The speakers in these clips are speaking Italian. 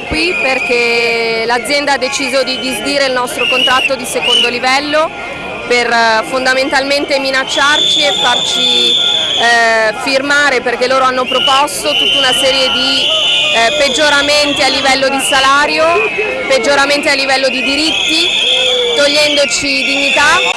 qui perché l'azienda ha deciso di disdire il nostro contratto di secondo livello per eh, fondamentalmente minacciarci e farci eh, firmare perché loro hanno proposto tutta una serie di eh, peggioramenti a livello di salario, peggioramenti a livello di diritti, togliendoci dignità.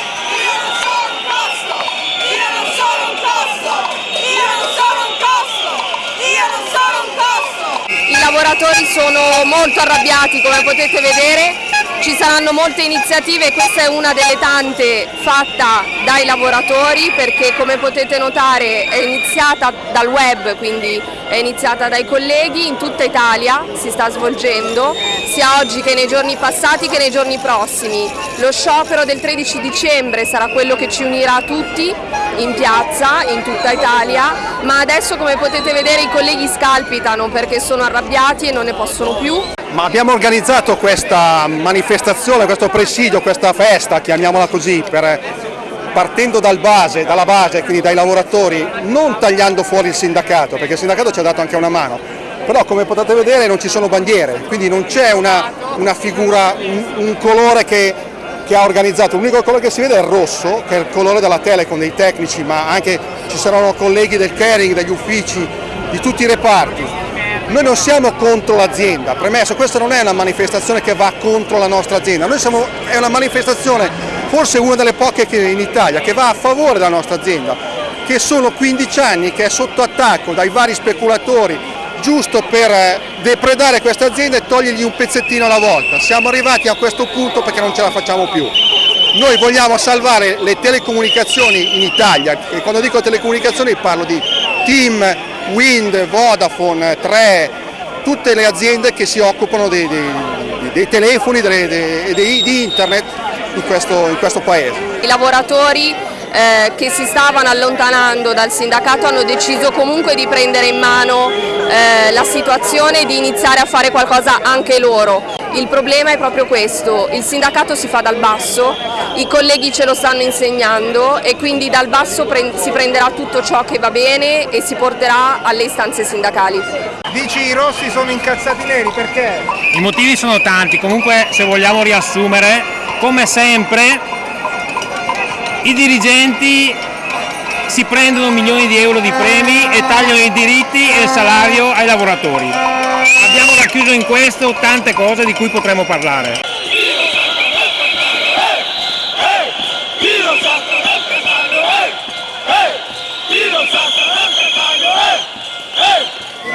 I lavoratori sono molto arrabbiati come potete vedere ci saranno molte iniziative, questa è una delle tante fatta dai lavoratori perché come potete notare è iniziata dal web, quindi è iniziata dai colleghi, in tutta Italia si sta svolgendo, sia oggi che nei giorni passati che nei giorni prossimi. Lo sciopero del 13 dicembre sarà quello che ci unirà tutti in piazza, in tutta Italia, ma adesso come potete vedere i colleghi scalpitano perché sono arrabbiati e non ne possono più. Ma abbiamo organizzato questa manifestazione, questo presidio, questa festa, chiamiamola così, per, partendo dal base, dalla base, quindi dai lavoratori, non tagliando fuori il sindacato, perché il sindacato ci ha dato anche una mano, però come potete vedere non ci sono bandiere, quindi non c'è una, una, figura, un, un colore che, che, ha organizzato, l'unico colore che si vede è il rosso, che è il colore della Telecom, dei tecnici, ma anche ci saranno colleghi del caring, degli uffici, di tutti i reparti, noi non siamo contro l'azienda, premesso, questa non è una manifestazione che va contro la nostra azienda, Noi siamo, è una manifestazione, forse una delle poche in Italia, che va a favore della nostra azienda, che sono 15 anni che è sotto attacco dai vari speculatori, giusto per eh, depredare questa azienda e togliergli un pezzettino alla volta. Siamo arrivati a questo punto perché non ce la facciamo più. Noi vogliamo salvare le telecomunicazioni in Italia, e quando dico telecomunicazioni parlo di team, Wind, Vodafone, 3, tutte le aziende che si occupano dei, dei, dei telefoni e di internet in questo, in questo paese. I lavoratori eh, che si stavano allontanando dal sindacato hanno deciso comunque di prendere in mano eh, la situazione e di iniziare a fare qualcosa anche loro. Il problema è proprio questo, il sindacato si fa dal basso, i colleghi ce lo stanno insegnando e quindi dal basso si prenderà tutto ciò che va bene e si porterà alle istanze sindacali. Dici i rossi sono incazzati neri, perché? I motivi sono tanti, comunque se vogliamo riassumere, come sempre i dirigenti si prendono milioni di euro di premi e tagliano i diritti e il salario ai lavoratori. Abbiamo racchiuso in questo tante cose di cui potremmo parlare.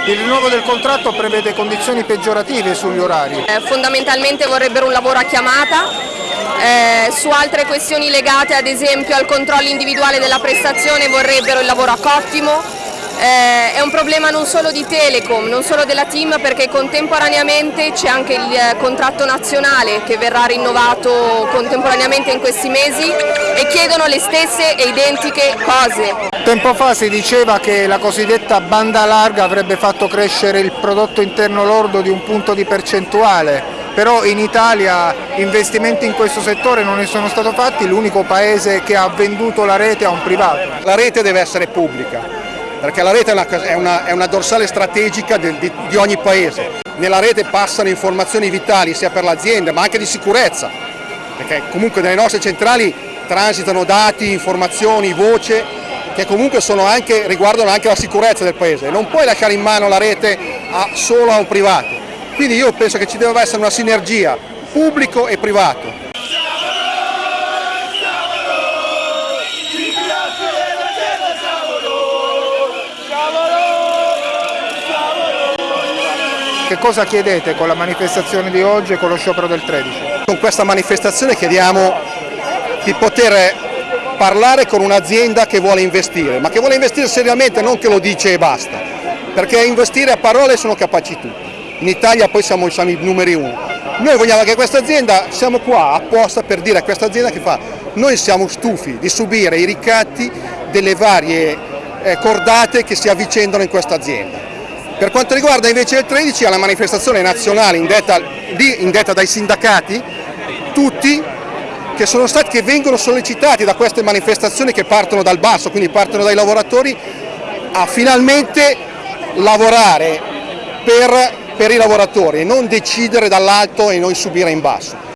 Il rinnovo del contratto prevede condizioni peggiorative sugli orari. Eh, fondamentalmente vorrebbero un lavoro a chiamata eh, su altre questioni legate ad esempio al controllo individuale della prestazione vorrebbero il lavoro a cottimo, eh, è un problema non solo di Telecom, non solo della team perché contemporaneamente c'è anche il eh, contratto nazionale che verrà rinnovato contemporaneamente in questi mesi e chiedono le stesse e identiche cose. Tempo fa si diceva che la cosiddetta banda larga avrebbe fatto crescere il prodotto interno lordo di un punto di percentuale però in Italia investimenti in questo settore non ne sono stati fatti, l'unico paese che ha venduto la rete a un privato. La rete deve essere pubblica, perché la rete è una, è una, è una dorsale strategica di, di, di ogni paese. Nella rete passano informazioni vitali sia per l'azienda ma anche di sicurezza, perché comunque nelle nostre centrali transitano dati, informazioni, voce che comunque anche, riguardano anche la sicurezza del paese. Non puoi lasciare in mano la rete a, solo a un privato. Quindi io penso che ci deve essere una sinergia pubblico e privato. Che cosa chiedete con la manifestazione di oggi e con lo sciopero del 13? Con questa manifestazione chiediamo di poter parlare con un'azienda che vuole investire, ma che vuole investire seriamente, non che lo dice e basta, perché investire a parole sono capaci tutti in Italia poi siamo, siamo i numeri uno. Noi vogliamo che questa azienda, siamo qua apposta per dire a questa azienda che fa, noi siamo stufi di subire i ricatti delle varie eh, cordate che si avvicendano in questa azienda. Per quanto riguarda invece il 13, alla manifestazione nazionale indetta, indetta dai sindacati, tutti che, stati, che vengono sollecitati da queste manifestazioni che partono dal basso, quindi partono dai lavoratori, a finalmente lavorare per per i lavoratori e non decidere dall'alto e noi subire in basso.